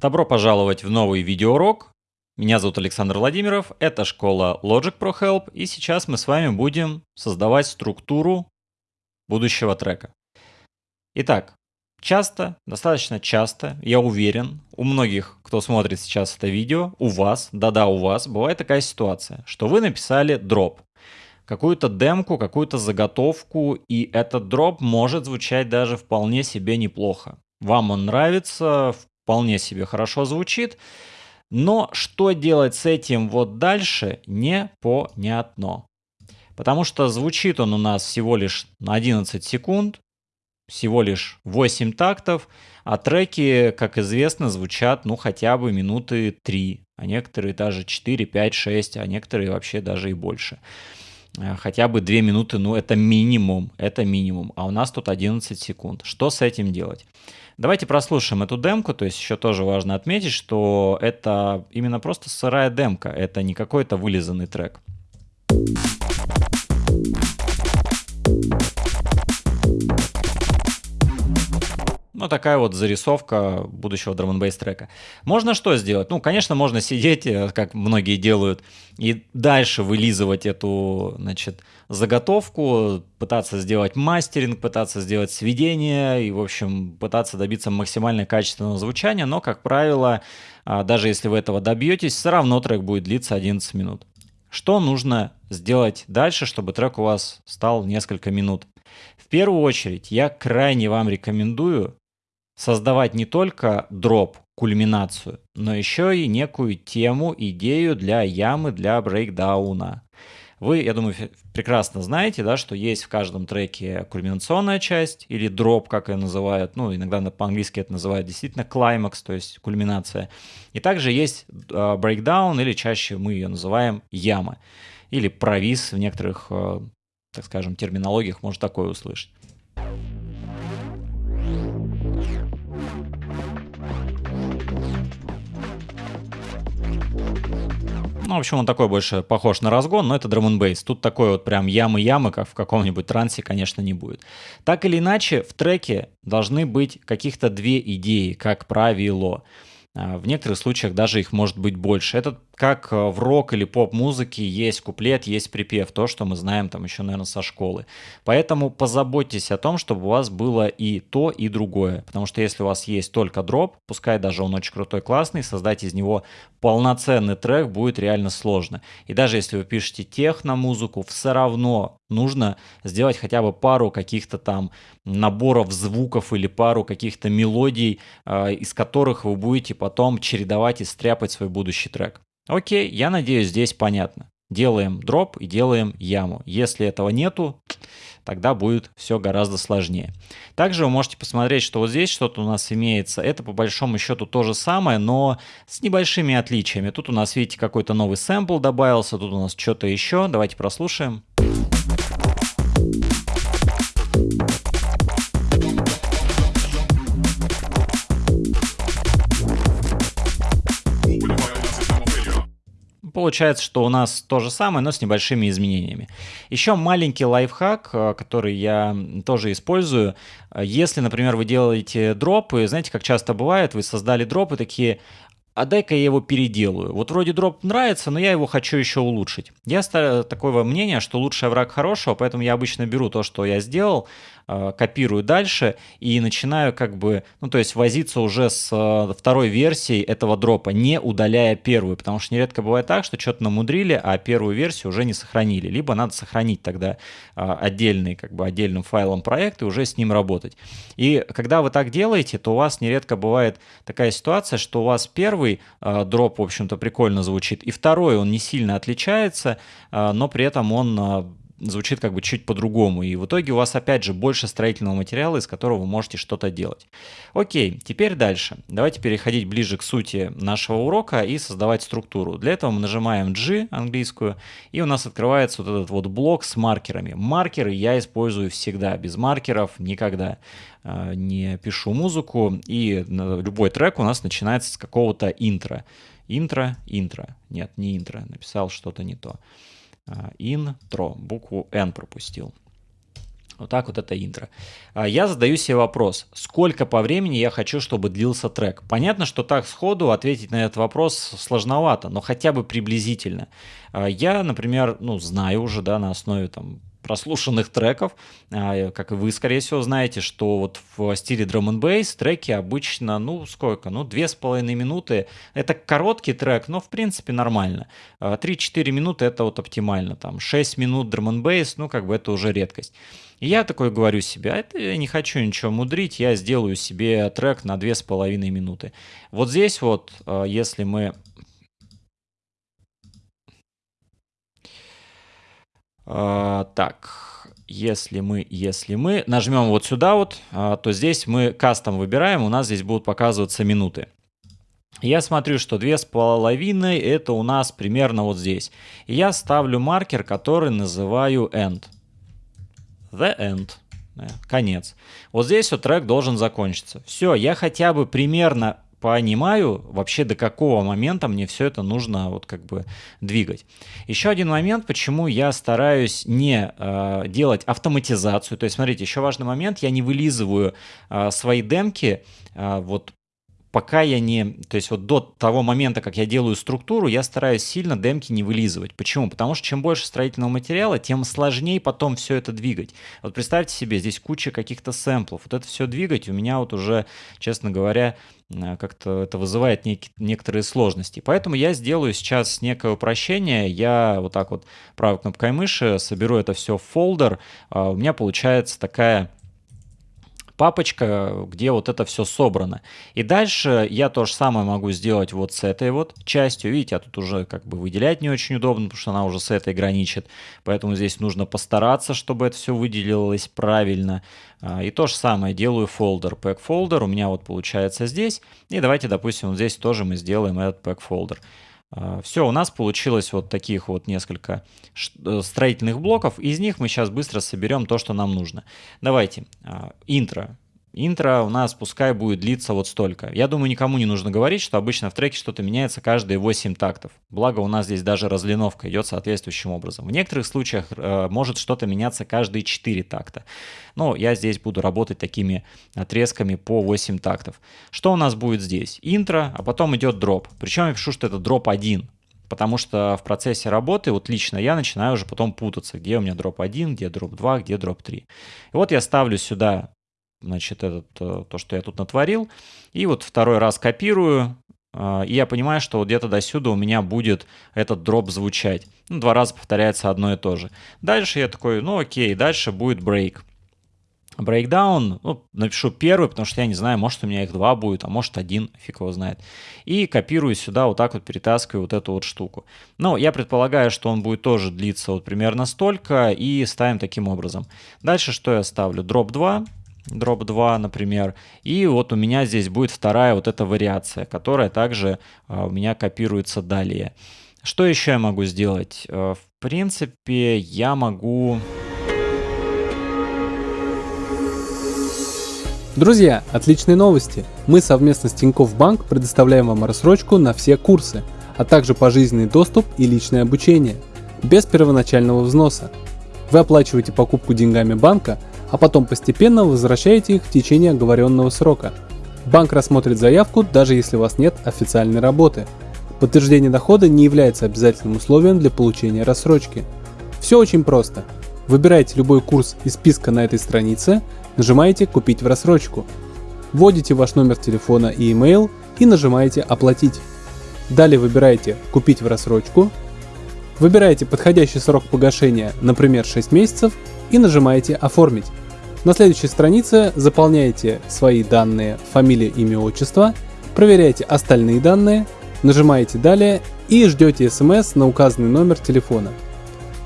Добро пожаловать в новый видеоурок. Меня зовут Александр Владимиров, это школа Logic Pro Help, и сейчас мы с вами будем создавать структуру будущего трека. Итак, часто, достаточно часто, я уверен, у многих, кто смотрит сейчас это видео, у вас, да-да, у вас, бывает такая ситуация, что вы написали дроп, какую-то демку, какую-то заготовку, и этот дроп может звучать даже вполне себе неплохо. Вам он нравится, вполне себе хорошо звучит. Но что делать с этим вот дальше, непонятно. Потому что звучит он у нас всего лишь на 11 секунд, всего лишь 8 тактов, а треки, как известно, звучат ну хотя бы минуты 3, а некоторые даже 4, 5, 6, а некоторые вообще даже и больше. Э, хотя бы 2 минуты, ну это минимум, это минимум, а у нас тут 11 секунд. Что с этим делать? Давайте прослушаем эту демку, то есть еще тоже важно отметить, что это именно просто сырая демка, это не какой-то вылизанный трек. Ну, такая вот зарисовка будущего драм н трека. Можно что сделать? Ну, конечно, можно сидеть, э, как многие делают, и дальше вылизывать эту, значит, заготовку, пытаться сделать мастеринг, пытаться сделать сведение и, в общем, пытаться добиться максимально качественного звучания, но, как правило, а, даже если вы этого добьетесь, все равно трек будет длиться 11 минут. Что нужно сделать дальше, чтобы трек у вас стал несколько минут? В первую очередь, я крайне вам рекомендую создавать не только дроп, кульминацию, но еще и некую тему, идею для ямы, для брейкдауна. Вы, я думаю, прекрасно знаете, да, что есть в каждом треке кульминационная часть или дроп, как ее называют, ну, иногда по-английски это называют действительно клаймакс, то есть кульминация. И также есть брейкдаун, или чаще мы ее называем яма, или провис в некоторых, э, так скажем, терминологиях можно такое услышать. Ну, в общем, он такой больше похож на разгон, но это драм бейс. Тут такой вот прям ямы-ямы, как в каком-нибудь трансе, конечно, не будет. Так или иначе, в треке должны быть каких-то две идеи, как правило. А, в некоторых случаях даже их может быть больше. Это как э, в рок или поп-музыке есть куплет, есть припев, то, что мы знаем там еще, наверное, со школы. Поэтому позаботьтесь о том, чтобы у вас было и то, и другое. Потому что если у вас есть только дроп, пускай даже он очень крутой, классный, создать из него полноценный трек будет реально сложно. И даже если вы пишете техно-музыку, все равно нужно сделать хотя бы пару каких-то там наборов звуков или пару каких-то мелодий, э, из которых вы будете потом чередовать и стряпать свой будущий трек. Окей, я надеюсь, здесь понятно. Делаем дроп и делаем яму. Если этого нету, тогда будет все гораздо сложнее. Также вы можете посмотреть, что вот здесь что-то у нас имеется. Это по большому счету то же самое, но с небольшими отличиями. Тут у нас, видите, какой-то новый сэмпл добавился, тут у нас что-то еще. Давайте прослушаем. Получается, что у нас то же самое, но с небольшими изменениями. Еще маленький лайфхак, э, который я тоже использую. Если, например, вы делаете дропы, знаете, как часто бывает, вы создали дропы такие, а дай-ка я его переделаю. Вот вроде дроп нравится, но я его хочу еще улучшить. Я такого мнения, что лучший враг хорошего, поэтому я обычно беру то, что я сделал, Э, копирую дальше и начинаю как бы, ну то есть возиться уже с э, второй версией этого дропа, не удаляя первую, потому что нередко бывает так, что что-то намудрили, а первую версию уже не сохранили, либо надо сохранить тогда э, отдельный, как бы отдельным файлом проект и уже с ним работать. И когда вы так делаете, то у вас нередко бывает такая ситуация, что у вас первый дроп, в общем-то, прикольно звучит, и второй, он не сильно отличается, но при этом он звучит как бы чуть по-другому. И в итоге у вас опять же больше строительного материала, из которого вы можете что-то делать. Окей, теперь дальше. Давайте переходить ближе к сути нашего урока и создавать структуру. Для этого мы нажимаем G английскую, и у нас открывается вот этот вот блок с маркерами. Маркеры я использую всегда, без маркеров никогда а, не пишу музыку, и любой трек у нас начинается с какого-то интро. Интро, интро. Нет, не интро, написал что-то не то. Intro, букву N пропустил. Вот так вот это интро. А, я задаю себе вопрос, сколько по времени я хочу, чтобы длился трек. Понятно, что так сходу ответить на этот вопрос сложновато, но хотя бы приблизительно. А, я, например, ну, знаю уже, да, на основе там прослушанных треков. А, как и вы, скорее всего, знаете, что вот в стиле drum and bass треки обычно, ну, сколько? Ну, две с половиной минуты. Это короткий трек, но, в принципе, нормально. 3-4 минуты — это вот оптимально. Там 6 минут drum and bass, ну, как бы это уже редкость. И я такой говорю себе, это я не хочу ничего мудрить, я сделаю себе трек на 2,5 минуты. Вот здесь вот, э, если мы... так, если мы, если мы нажмем вот сюда вот, а, то здесь мы кастом выбираем, у нас здесь будут показываться минуты. Я смотрю, что две с половиной это у нас примерно вот здесь. Я ставлю маркер, который называю end the end. Конец. Вот здесь вот трек должен закончиться. Все, я хотя бы примерно понимаю вообще до какого момента мне все это нужно вот как бы двигать. Еще один момент, почему я стараюсь не э, делать автоматизацию. То есть, смотрите, еще важный момент, я не вылизываю э, свои демки э, вот пока я не... То есть вот до того момента, как я делаю структуру, я стараюсь сильно демки не вылизывать. Почему? Потому что чем больше строительного материала, тем сложнее потом все это двигать. Вот представьте себе, здесь куча каких-то сэмплов. Вот это все двигать у меня вот уже, честно говоря, э, как-то это вызывает нек- некоторые сложности. Поэтому я сделаю сейчас некое упрощение. Я вот так вот правой кнопкой мыши соберу это все в фолдер. А у меня получается такая папочка, где вот это все собрано. И дальше я то же самое могу сделать вот с этой вот частью. Видите, а тут уже как бы выделять не очень удобно, потому что она уже с этой граничит. Поэтому здесь нужно постараться, чтобы это все выделилось правильно. А, и то же самое делаю фолдер, pack folder у меня вот получается здесь. И давайте, допустим, вот здесь тоже мы сделаем этот pack folder. А, Все, у нас получилось вот таких вот несколько э, строительных блоков. Из них мы сейчас быстро соберем то, что нам нужно. Давайте. А, интро. Интро у нас пускай будет длиться вот столько. Я думаю, никому не нужно говорить, что обычно в треке что-то меняется каждые 8 тактов. Благо у нас здесь даже разлиновка идет соответствующим образом. В некоторых случаях э, может что-то меняться каждые 4 такта. Но я здесь буду работать такими отрезками по 8 тактов. Что у нас будет здесь? Интро, а потом идет дроп. Причем я пишу, что это дроп 1. Потому что в процессе работы, вот лично я начинаю уже потом путаться, где у меня дроп 1, где дроп 2, где дроп 3. И вот я ставлю сюда значит, этот, э, то, что я тут натворил. И вот второй раз копирую, э, и я понимаю, что вот где-то до сюда у меня будет этот дроп звучать. Ну, два раза повторяется одно и то же. Дальше я такой, ну окей, дальше будет брейк. Breakdown, ну, напишу первый, потому что я не знаю, может у меня их два будет, а может один, фиг его знает. И копирую сюда, вот так вот перетаскиваю вот эту вот штуку. Но я предполагаю, что он будет тоже длиться вот примерно столько, и ставим таким образом. Дальше что я ставлю? Drop 2, дроп 2, например. И вот у меня здесь будет вторая вот эта вариация, которая также а, у меня копируется далее. Что еще я могу сделать? А, в принципе, я могу... Друзья, отличные новости! Мы совместно с Тинькофф Банк предоставляем вам рассрочку на все курсы, а также пожизненный доступ и личное обучение, без первоначального взноса. Вы оплачиваете покупку деньгами банка, а потом постепенно возвращаете их в течение оговоренного срока. Банк рассмотрит заявку, даже если у вас нет официальной работы. Подтверждение дохода не является обязательным условием для получения рассрочки. Все очень просто. Выбираете любой курс из списка на этой странице, нажимаете «Купить в рассрочку». Вводите ваш номер телефона и email и нажимаете «Оплатить». Далее выбираете «Купить в рассрочку», выбираете подходящий срок погашения, например 6 месяцев, и нажимаете «Оформить». На следующей странице заполняете свои данные, фамилия, имя, отчество, проверяете остальные данные, нажимаете «Далее» и ждете смс на указанный номер телефона.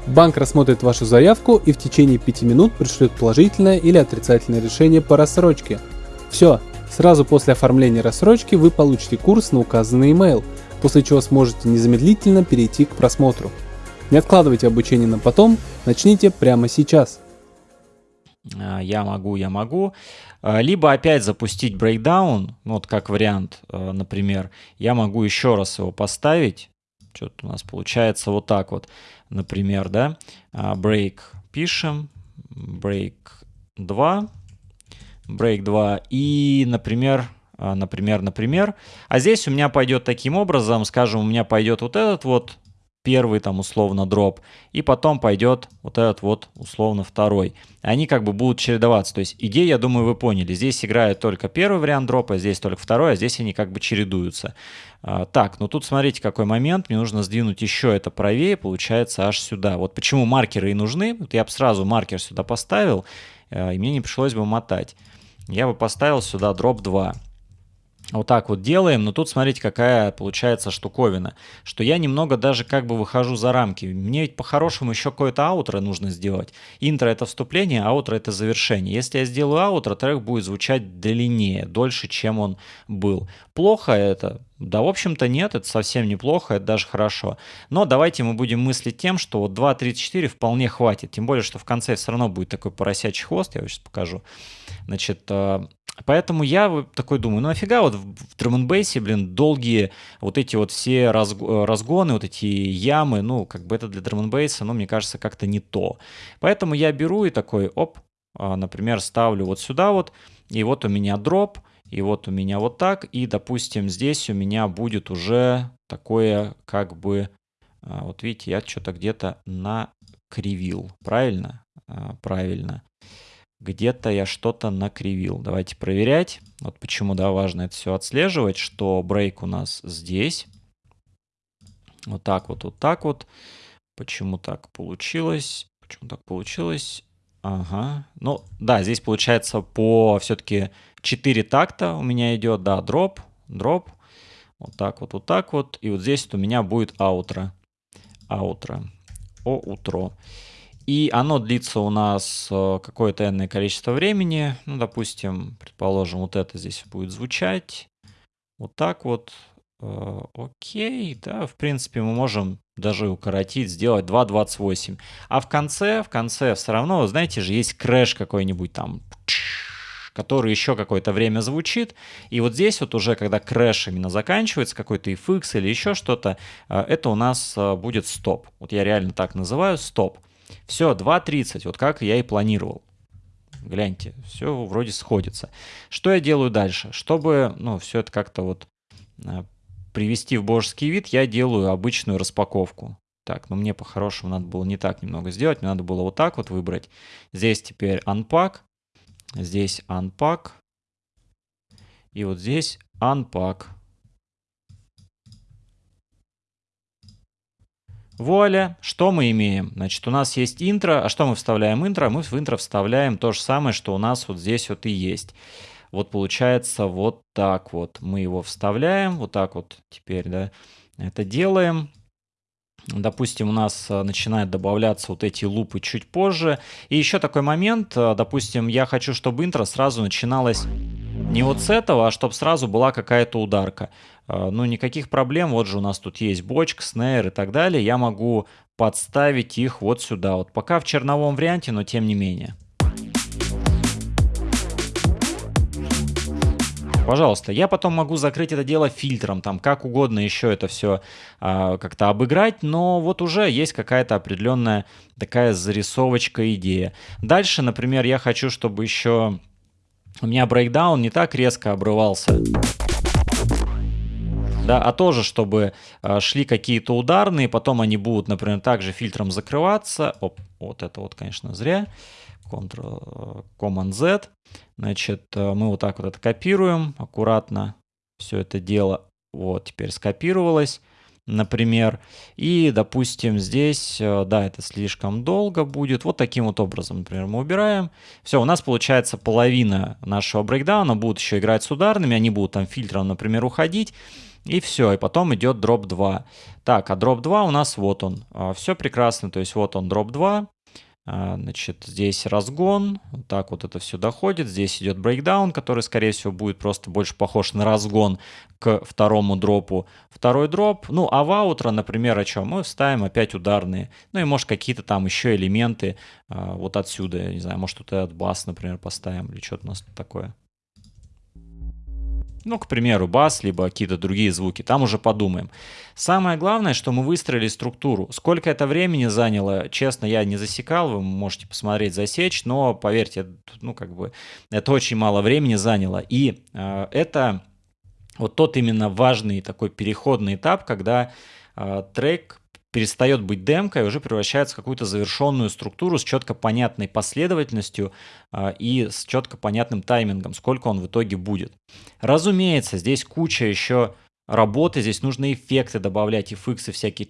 Банк рассмотрит вашу заявку и в течение 5 минут пришлет положительное или отрицательное решение по рассрочке. Все, сразу после оформления рассрочки вы получите курс на указанный email, после чего сможете незамедлительно перейти к просмотру. Не откладывайте обучение на потом, начните прямо сейчас. А, я могу, я могу. А, либо опять запустить брейкдаун, ну, вот как вариант, а, например. Я могу еще раз его поставить. Что-то у нас получается вот так вот, например, да. Break пишем, break 2, break 2 и, например, например, например. А здесь у меня пойдет таким образом, скажем, у меня пойдет вот этот вот первый там условно дроп, и потом пойдет вот этот вот условно второй. Они как бы будут чередоваться. То есть идею, я думаю, вы поняли. Здесь играет только первый вариант дропа, здесь только второй, а здесь они как бы чередуются. А, так, ну тут смотрите, какой момент. Мне нужно сдвинуть еще это правее, получается аж сюда. Вот почему маркеры и нужны. Вот я бы сразу маркер сюда поставил, а, и мне не пришлось бы мотать. Я бы поставил сюда дроп 2 вот так вот делаем, но тут смотрите, какая получается штуковина, что я немного даже как бы выхожу за рамки. Мне ведь по-хорошему еще какое-то аутро нужно сделать. Интро это вступление, аутро это завершение. Если я сделаю аутро, трек будет звучать длиннее, дольше, чем он был. Плохо это? Да, в общем-то нет, это совсем неплохо, это даже хорошо. Но давайте мы будем мыслить тем, что вот 2.34 вполне хватит. Тем более, что в конце все равно будет такой поросячий хвост, я вам сейчас покажу. Значит, э, Поэтому я такой думаю, ну нафига вот в драм блин, долгие вот эти вот все разгоны, вот эти ямы, ну, как бы это для драм ну, мне кажется, как-то не то. Поэтому я беру и такой, оп, а, например, ставлю вот сюда вот, и вот у меня дроп, и вот у меня вот так, и, допустим, здесь у меня будет уже такое, как бы, а, вот видите, я что-то где-то накривил, правильно? А, правильно где-то я что-то накривил. Давайте проверять. Вот почему, да, важно это все отслеживать, что брейк у нас здесь. Вот так вот, вот так вот. Почему так получилось? Почему так получилось? Ага. Ну, да, здесь получается по все-таки 4 такта у меня идет, да, дроп, дроп. Вот так вот, вот так вот. И вот здесь вот у меня будет аутро. Аутро. О, утро. И оно длится у нас э, какое-то энное количество времени. Ну, допустим, предположим, вот это здесь будет звучать. Вот так вот. Э, окей, да, в принципе, мы можем даже укоротить, сделать 2.28. А в конце, в конце все равно, знаете же, есть crash какой-нибудь там, который еще какое-то время звучит. И вот здесь вот уже, когда crash именно заканчивается, какой-то FX или еще что-то, э, это у нас будет стоп. Вот я реально так называю, стоп. Все, 2.30, вот как я и планировал. Гляньте, все вроде сходится. Что я делаю дальше? Чтобы, ну, все это как-то вот а, привести в божеский вид, я делаю обычную распаковку. Так, но мне по-хорошему надо было не так немного сделать, мне надо было вот так вот выбрать. Здесь теперь unpack, здесь unpack, и вот здесь unpack. Вуаля, что мы имеем? Значит, у нас есть интро. А что мы вставляем интро? Мы в интро вставляем то же самое, что у нас вот здесь вот и есть. Вот получается вот так вот. Мы его вставляем, вот так вот теперь, да, это делаем. Допустим, у нас э, начинают добавляться вот эти лупы чуть позже. И еще такой момент, э, допустим, я хочу, чтобы интро сразу начиналось не вот с этого, а чтобы сразу была какая-то ударка. Э, ну, никаких проблем, вот же у нас тут есть бочка, снейр и так далее. Я могу подставить их вот сюда. Вот пока в черновом варианте, но тем не менее. Пожалуйста, я потом могу закрыть это дело фильтром, там как угодно еще это все а, как-то обыграть, но вот уже есть какая-то определенная такая зарисовочка идея. Дальше, например, я хочу, чтобы еще у меня брейкдаун не так резко обрывался. Да, а тоже, чтобы э, шли какие-то ударные, потом они будут, например, также фильтром закрываться. Оп, вот это вот, конечно, зря. Ctrl, Command Z. Значит, э, мы вот так вот это копируем аккуратно. Все это дело вот теперь скопировалось, например. И, допустим, здесь, э, да, это слишком долго будет. Вот таким вот образом, например, мы убираем. Все, у нас получается половина нашего брейкдауна будут еще играть с ударными. Они будут там фильтром, например, уходить. И все, и потом идет дроп 2. Так, а дроп 2 у нас вот он. А, все прекрасно, то есть вот он дроп 2. А, значит, здесь разгон, вот так вот это все доходит. Здесь идет брейкдаун, который, скорее всего, будет просто больше похож на разгон к второму дропу. Второй дроп, ну, а в аутро, например, о чем? Мы вставим опять ударные. Ну и, может, какие-то там еще элементы а, вот отсюда, я не знаю, может, тут этот бас, например, поставим или что-то у нас такое. Ну, к примеру, бас, либо какие-то другие звуки, там уже подумаем. Самое главное, что мы выстроили структуру. Сколько это времени заняло, честно, я не засекал, вы можете посмотреть, засечь, но поверьте, ну, как бы, это очень мало времени заняло. И э, это вот тот именно важный такой переходный этап, когда э, трек перестает быть демкой, уже превращается в какую-то завершенную структуру с четко понятной последовательностью э, и с четко понятным таймингом, сколько он в итоге будет. Разумеется, здесь куча еще работы, здесь нужно эффекты добавлять, FX, всякие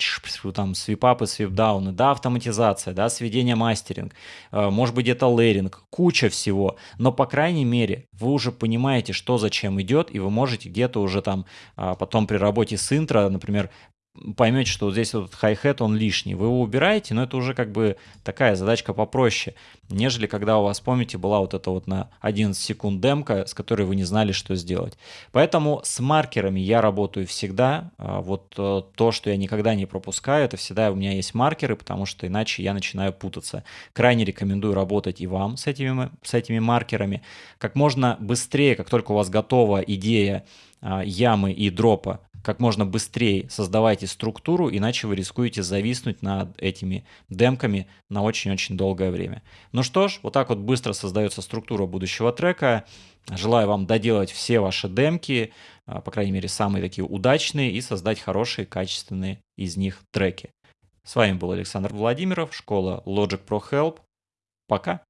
там свипапы, свипдауны, да, автоматизация, да, сведение мастеринг, э, может быть где-то лейринг, куча всего, но по крайней мере вы уже понимаете, что зачем идет, и вы можете где-то уже там а, потом при работе с интро, например, поймете, что вот здесь вот хай-хет, он лишний. Вы его убираете, но это уже как бы такая задачка попроще, нежели когда у вас, помните, была вот эта вот на 11 секунд демка, с которой вы не знали, что сделать. Поэтому с маркерами я работаю всегда. А, вот э, то, что я никогда не пропускаю, это всегда у меня есть маркеры, потому что иначе я начинаю путаться. Крайне рекомендую работать и вам с этими, с этими маркерами. Как можно быстрее, как только у вас готова идея а, ямы и дропа, как можно быстрее создавайте структуру, иначе вы рискуете зависнуть над этими демками на очень-очень долгое время. Ну что ж, вот так вот быстро создается структура будущего трека. Желаю вам доделать все ваши демки, а, по крайней мере, самые такие удачные, и создать хорошие, качественные из них треки. С вами был Александр Владимиров, школа Logic Pro Help. Пока!